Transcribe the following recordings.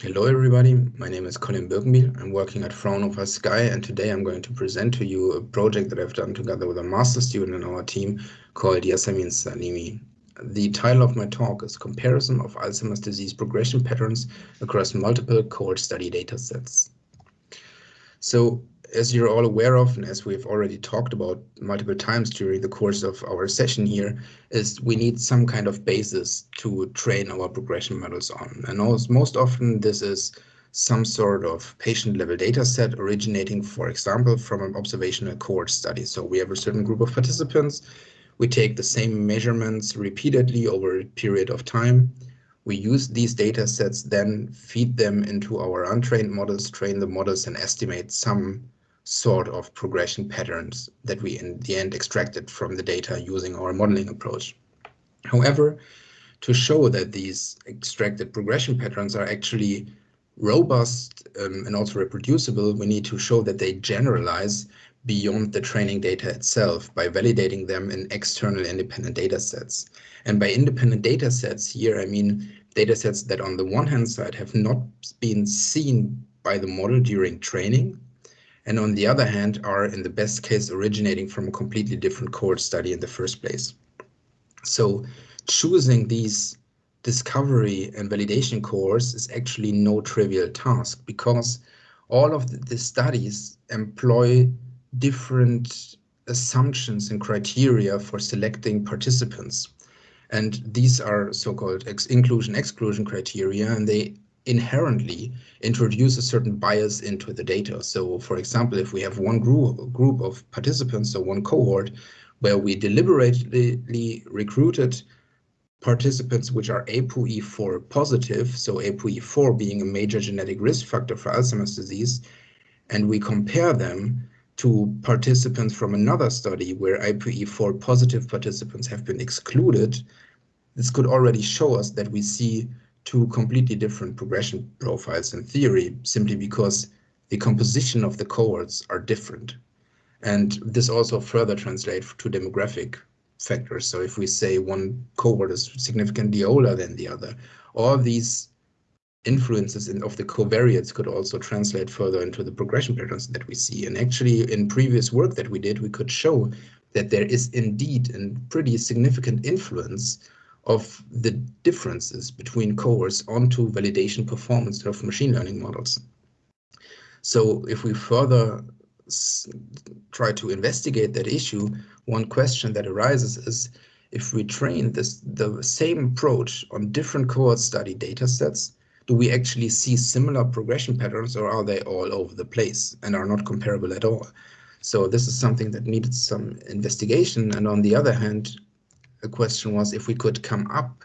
Hello everybody, my name is Colin Birkenbihl. I'm working at Fraunhofer SCAI and today I'm going to present to you a project that I've done together with a master student in our team called Yasemin Salimi. The title of my talk is Comparison of Alzheimer's Disease Progression Patterns across multiple cohort study datasets. So as you're all aware of, and as we've already talked about multiple times during the course of our session here, is we need some kind of basis to train our progression models on. And most often this is some sort of patient level data set originating, for example, from an observational cohort study. So we have a certain group of participants, we take the same measurements repeatedly over a period of time. We use these data sets, then feed them into our untrained models, train the models and estimate some sort of progression patterns that we in the end extracted from the data using our modeling approach. However, to show that these extracted progression patterns are actually robust um, and also reproducible, we need to show that they generalize beyond the training data itself by validating them in external independent data sets. And by independent data sets here, I mean data sets that on the one hand side have not been seen by the model during training, and on the other hand are in the best case originating from a completely different cohort study in the first place. So choosing these discovery and validation cohorts is actually no trivial task because all of the, the studies employ different assumptions and criteria for selecting participants. And these are so-called inclusion-exclusion criteria, and they inherently introduce a certain bias into the data. So for example, if we have one group, group of participants, so one cohort, where we deliberately recruited participants which are ApoE4 positive, so ApoE4 being a major genetic risk factor for Alzheimer's disease, and we compare them to participants from another study where ApoE4 positive participants have been excluded, this could already show us that we see two completely different progression profiles in theory, simply because the composition of the cohorts are different. And this also further translates to demographic factors. So if we say one cohort is significantly older than the other, all these influences in, of the covariates could also translate further into the progression patterns that we see. And actually, in previous work that we did, we could show that there is indeed a pretty significant influence of the differences between cohorts onto validation performance of machine learning models. So if we further try to investigate that issue, one question that arises is if we train this the same approach on different cohort study data sets, do we actually see similar progression patterns or are they all over the place and are not comparable at all? So this is something that needed some investigation. And on the other hand, the question was if we could come up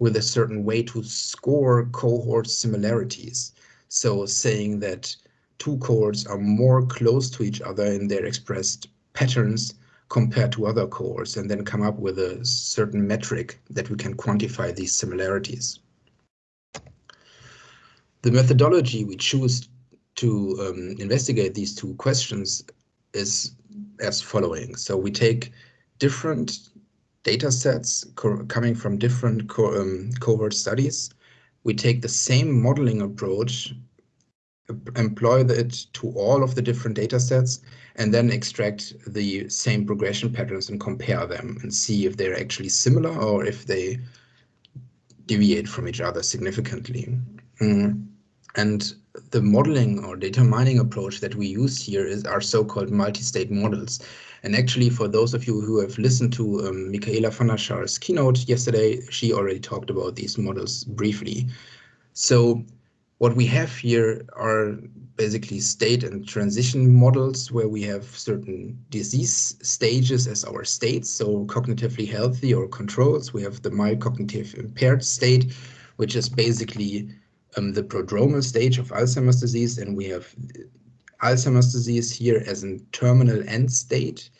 with a certain way to score cohort similarities. So saying that two cohorts are more close to each other in their expressed patterns compared to other cohorts and then come up with a certain metric that we can quantify these similarities. The methodology we choose to um, investigate these two questions is as following. So we take different data sets co coming from different co um, cohort studies. We take the same modeling approach, employ it to all of the different data sets, and then extract the same progression patterns and compare them and see if they're actually similar or if they deviate from each other significantly. Mm. And the modeling or data mining approach that we use here is our so-called multi-state models. And actually, for those of you who have listened to um, Michaela van der keynote yesterday, she already talked about these models briefly. So what we have here are basically state and transition models where we have certain disease stages as our states, so cognitively healthy or controls. We have the mild cognitive impaired state, which is basically um, the prodromal stage of Alzheimer's disease, and we have Alzheimer's disease here as a terminal end state.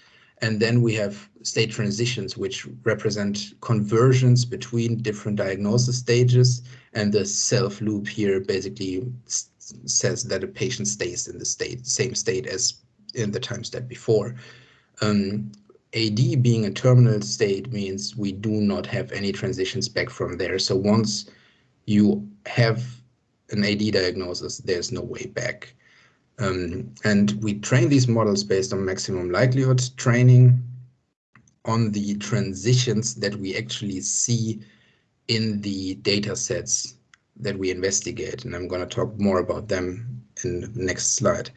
And then we have state transitions, which represent conversions between different diagnosis stages. And the self loop here basically says that a patient stays in the state, same state as in the time step before. Um, AD being a terminal state means we do not have any transitions back from there. So once you have an AD diagnosis, there's no way back. Um, and we train these models based on maximum likelihood training on the transitions that we actually see in the data sets that we investigate. And I'm going to talk more about them in the next slide.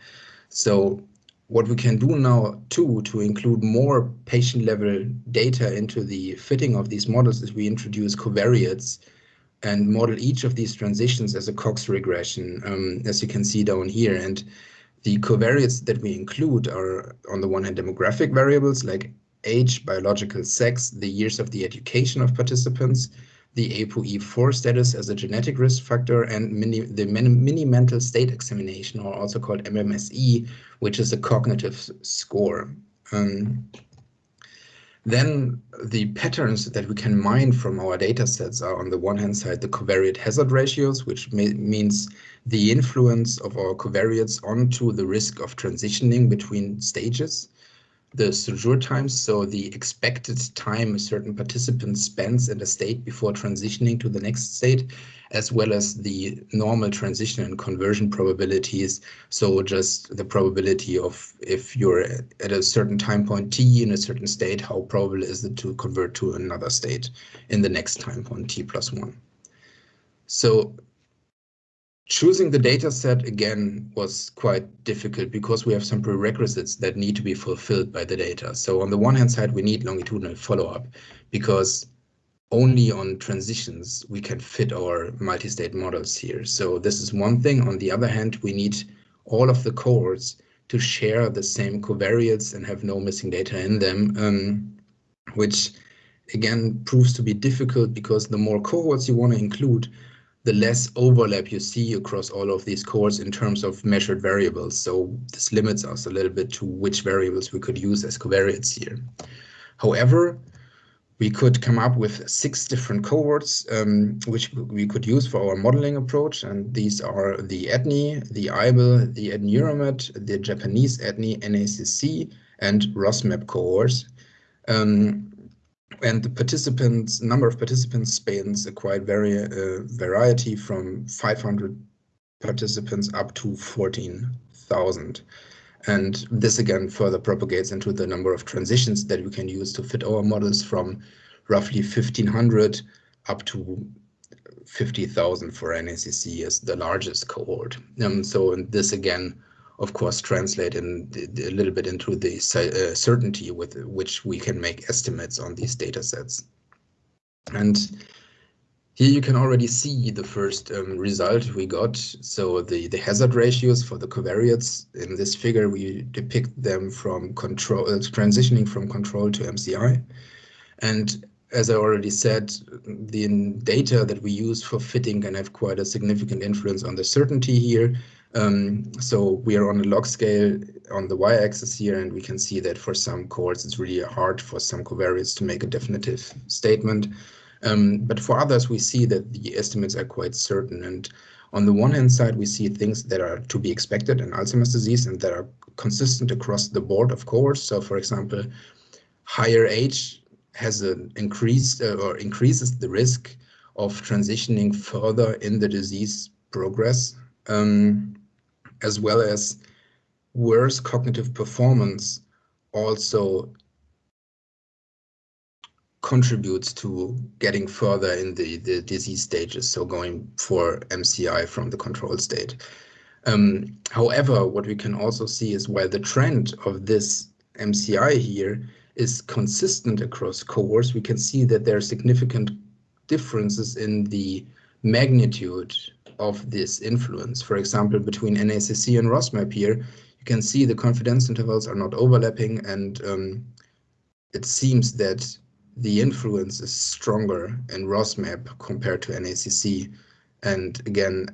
So what we can do now too to include more patient level data into the fitting of these models is we introduce covariates and model each of these transitions as a Cox regression, um, as you can see down here. And the covariates that we include are on the one hand demographic variables like age, biological sex, the years of the education of participants, the ApoE4 status as a genetic risk factor, and mini, the mini mental state examination, or also called MMSE, which is a cognitive score. Um, then the patterns that we can mine from our data sets are on the one hand side the covariate hazard ratios, which means the influence of our covariates onto the risk of transitioning between stages the sojourn times, so the expected time a certain participant spends in a state before transitioning to the next state, as well as the normal transition and conversion probabilities. So just the probability of if you're at a certain time point t in a certain state, how probable is it to convert to another state in the next time point t plus one. So Choosing the data set again was quite difficult because we have some prerequisites that need to be fulfilled by the data. So on the one hand side, we need longitudinal follow-up because only on transitions we can fit our multi-state models here. So this is one thing. On the other hand, we need all of the cohorts to share the same covariates and have no missing data in them, um, which again proves to be difficult because the more cohorts you want to include, the less overlap you see across all of these cores in terms of measured variables. So this limits us a little bit to which variables we could use as covariates here. However, we could come up with six different cohorts um, which we could use for our modeling approach. And these are the ADNI, the AIBL, the AddNeuroMed, the Japanese ADNI, NACC, and ROSMAP cohorts. Um, and the participants number of participants spans a quite vari uh, variety from 500 participants up to 14,000. And this again further propagates into the number of transitions that we can use to fit our models from roughly 1500 up to 50,000 for NACC as the largest cohort. Um, so and this again of course, translate in a little bit into the uh, certainty with which we can make estimates on these data sets. And here you can already see the first um, result we got. So the, the hazard ratios for the covariates in this figure, we depict them from control, uh, transitioning from control to MCI. And as I already said, the data that we use for fitting can have quite a significant influence on the certainty here. Um, so we are on a log scale on the y-axis here, and we can see that for some cohorts, it's really hard for some covariates to make a definitive statement. Um, but for others, we see that the estimates are quite certain. And on the one hand side, we see things that are to be expected in Alzheimer's disease and that are consistent across the board of cohorts. So for example, higher age has an increased uh, or increases the risk of transitioning further in the disease progress. Um, as well as worse cognitive performance also contributes to getting further in the, the disease stages, so going for MCI from the control state. Um, however, what we can also see is while the trend of this MCI here is consistent across cohorts, we can see that there are significant differences in the magnitude of this influence. For example, between NACC and ROSMAP here, you can see the confidence intervals are not overlapping and um, it seems that the influence is stronger in ROSMAP compared to NACC and again,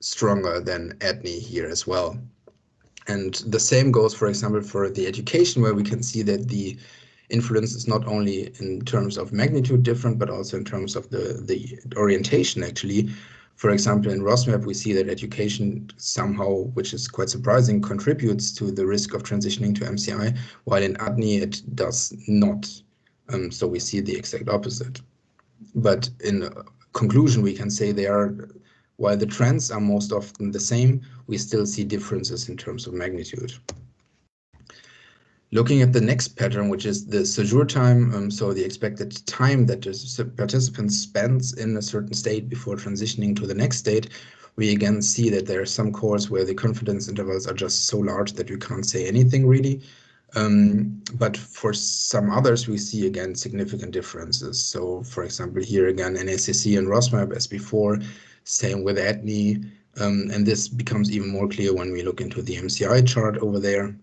stronger than ADNI here as well. And the same goes, for example, for the education, where we can see that the influence is not only in terms of magnitude different, but also in terms of the, the orientation, actually. For example, in ROSMAP, we see that education somehow, which is quite surprising, contributes to the risk of transitioning to MCI, while in ADNI it does not. Um, so we see the exact opposite. But in conclusion, we can say they are while the trends are most often the same, we still see differences in terms of magnitude. Looking at the next pattern, which is the sojourn time, um, so the expected time that the participant spends in a certain state before transitioning to the next state, we again see that there are some cohorts where the confidence intervals are just so large that you can't say anything really. Um, but for some others, we see again significant differences. So for example, here again, NACC and ROSMAP as before, same with ADNI. Um, and this becomes even more clear when we look into the MCI chart over there.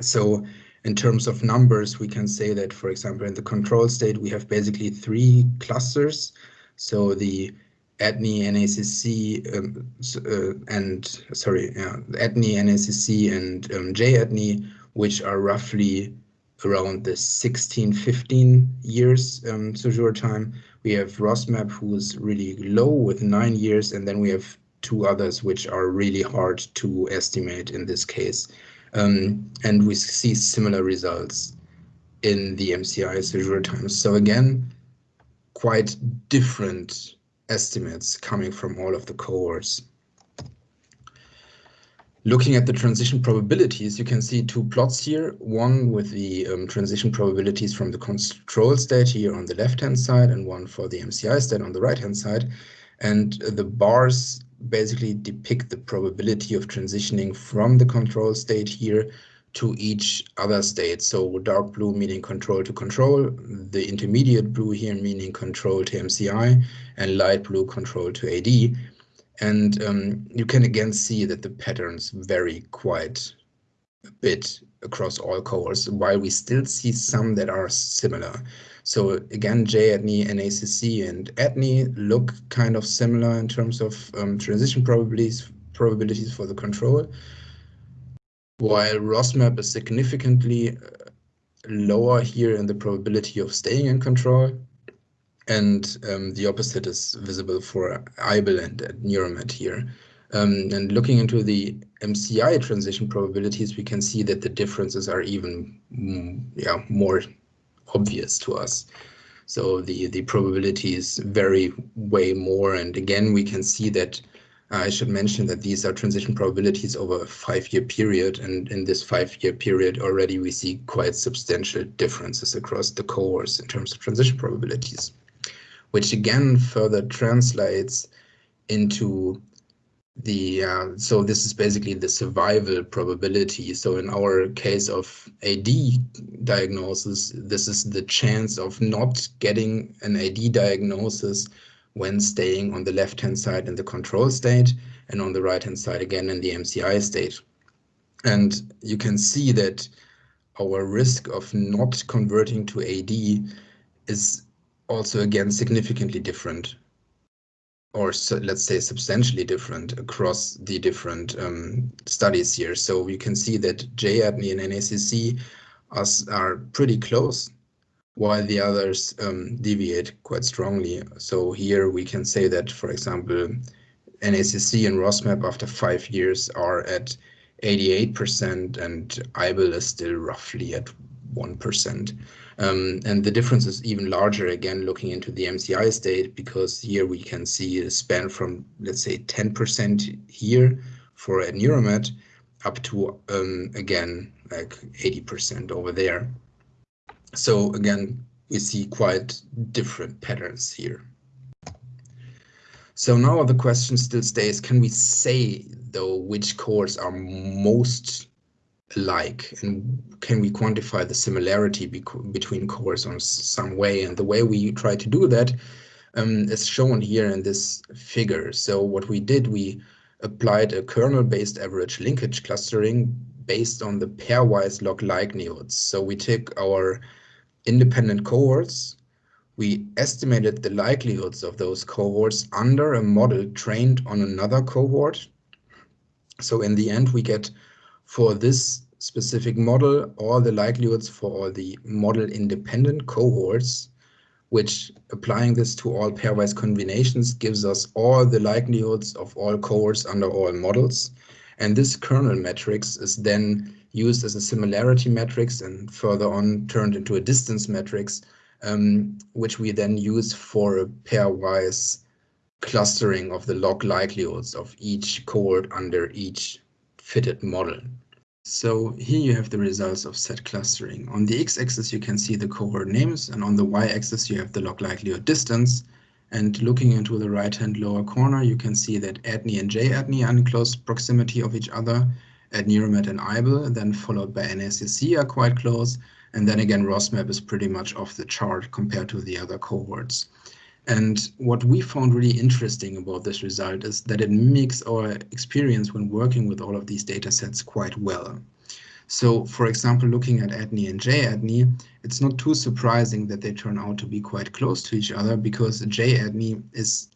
So in terms of numbers, we can say that, for example, in the control state, we have basically three clusters. So the ADNI, NACC, um, uh, and sorry, yeah, ADNI, NACC, and um, JADNI, which are roughly around the 16, 15 years um, sojourn time. We have ROSMAP, who is really low with nine years, and then we have two others which are really hard to estimate in this case. Um, and we see similar results in the MCI sojourn times. So again, quite different estimates coming from all of the cohorts. Looking at the transition probabilities, you can see two plots here, one with the um, transition probabilities from the control state here on the left-hand side and one for the MCI state on the right-hand side. And the bars basically depict the probability of transitioning from the control state here to each other state. So dark blue meaning control to control, the intermediate blue here meaning control to MCI, and light blue control to AD. And um, you can again see that the patterns vary quite a bit across all cohorts, while we still see some that are similar. So again, JADNI, NACC, and ADNI look kind of similar in terms of um, transition probabilities, probabilities for the control, while ROSMAP is significantly uh, lower here in the probability of staying in control. And um, the opposite is visible for AIBL and, and here. Um, and looking into the MCI transition probabilities, we can see that the differences are even mm, yeah, more obvious to us. So the, the probabilities vary way more. And again, we can see that uh, I should mention that these are transition probabilities over a five-year period. And in this five-year period already, we see quite substantial differences across the cohorts in terms of transition probabilities, which again further translates into the uh, so this is basically the survival probability. So in our case of AD diagnosis, this is the chance of not getting an AD diagnosis when staying on the left-hand side in the control state and on the right-hand side again in the MCI state. And you can see that our risk of not converting to AD is also again significantly different or so, let's say substantially different across the different um, studies here. So we can see that JADNI and NACC are, are pretty close, while the others um, deviate quite strongly. So here we can say that, for example, NACC and ROSMAP after five years are at 88% and AIBL is still roughly at 1%. Um, and the difference is even larger again looking into the MCI state because here we can see a span from let's say 10% here for AddNeuroMed up to um, again like 80% over there. So again, we see quite different patterns here. So now the question still stays, can we say though which cores are most like? And can we quantify the similarity be between cores on some way? And the way we try to do that um, is shown here in this figure. So what we did we applied a kernel-based average linkage clustering based on the pairwise log likelihoods so we took our independent cohorts we estimated the likelihoods of those cohorts under a model trained on another cohort. So in the end we get for this specific model all the likelihoods for all the model independent cohorts, which applying this to all pairwise combinations gives us all the likelihoods of all cohorts under all models. And this kernel matrix is then used as a similarity matrix and further on turned into a distance matrix, um, which we then use for a pairwise clustering of the log likelihoods of each cohort under each fitted model. So here you have the results of set clustering. On the x-axis you can see the cohort names and on the y-axis you have the log likelihood distance. And looking into the right-hand lower corner you can see that ADNI and JADNI are in close proximity of each other. AddNeuroMed and AIBL, then followed by NACC are quite close. And then again, ROSMAP is pretty much off the chart compared to the other cohorts. And what we found really interesting about this result is that it mimics our experience when working with all of these data sets quite well. So, for example, looking at ADNI and JADNI, it's not too surprising that they turn out to be quite close to each other because JADNI is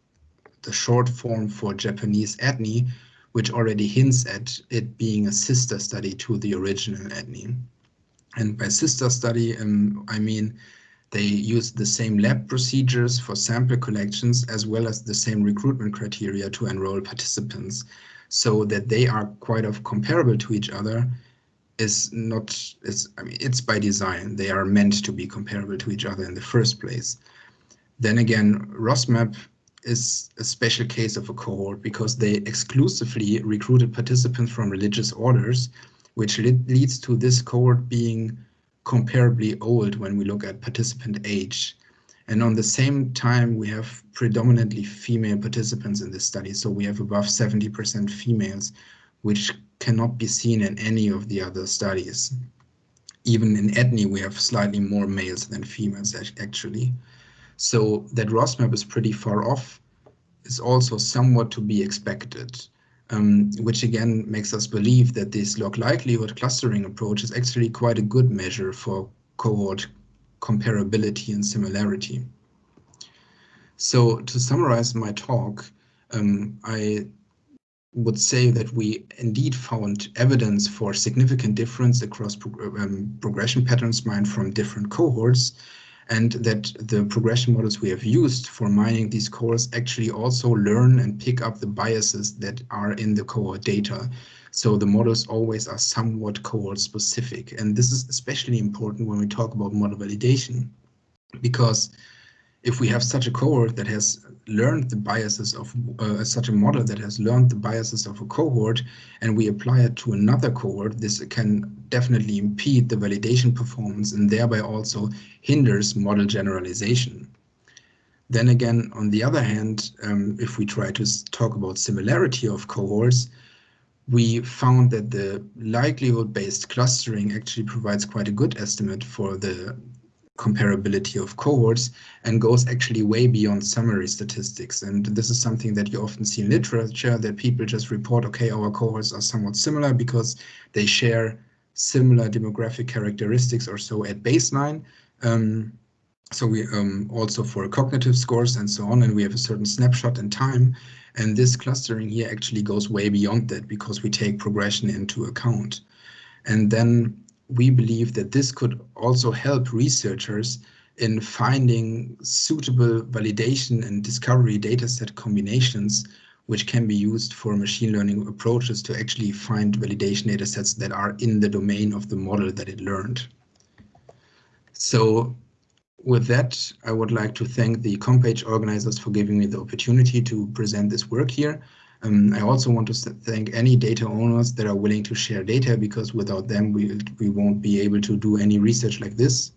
the short form for Japanese ADNI, which already hints at it being a sister study to the original ADNI. And by sister study, um, I mean they use the same lab procedures for sample collections as well as the same recruitment criteria to enroll participants. So that they are quite of comparable to each other is not it's I mean it's by design. They are meant to be comparable to each other in the first place. Then again ROSMAP is a special case of a cohort because they exclusively recruited participants from religious orders which leads to this cohort being comparably old when we look at participant age. And on the same time, we have predominantly female participants in this study. So we have above 70% females, which cannot be seen in any of the other studies. Even in ADNI, we have slightly more males than females, actually. So that ROSMAP is pretty far off is also somewhat to be expected um, which again makes us believe that this log likelihood clustering approach is actually quite a good measure for cohort comparability and similarity. So to summarize my talk, um, I would say that we indeed found evidence for significant difference across um, progression patterns mined from different cohorts and that the progression models we have used for mining these cores actually also learn and pick up the biases that are in the cohort data. So the models always are somewhat cohort specific. And this is especially important when we talk about model validation, because if we have such a cohort that has learned the biases of uh, such a model that has learned the biases of a cohort and we apply it to another cohort, this can definitely impede the validation performance and thereby also hinders model generalization. Then again, on the other hand, um, if we try to talk about similarity of cohorts, we found that the likelihood-based clustering actually provides quite a good estimate for the comparability of cohorts and goes actually way beyond summary statistics. And this is something that you often see in literature that people just report, okay, our cohorts are somewhat similar because they share similar demographic characteristics or so at baseline. Um, so we um, also for cognitive scores and so on, and we have a certain snapshot in time. And this clustering here actually goes way beyond that because we take progression into account. And then we believe that this could also help researchers in finding suitable validation and discovery dataset combinations which can be used for machine learning approaches to actually find validation datasets that are in the domain of the model that it learned. So with that, I would like to thank the COMPAGE organizers for giving me the opportunity to present this work here. Um, I also want to thank any data owners that are willing to share data because without them, we, we won't be able to do any research like this.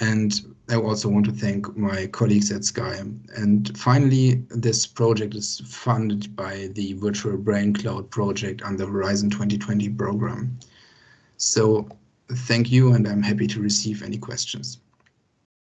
And I also want to thank my colleagues at SCAI. And finally, this project is funded by the Virtual Brain Cloud project under Horizon 2020 program. So thank you, and I'm happy to receive any questions.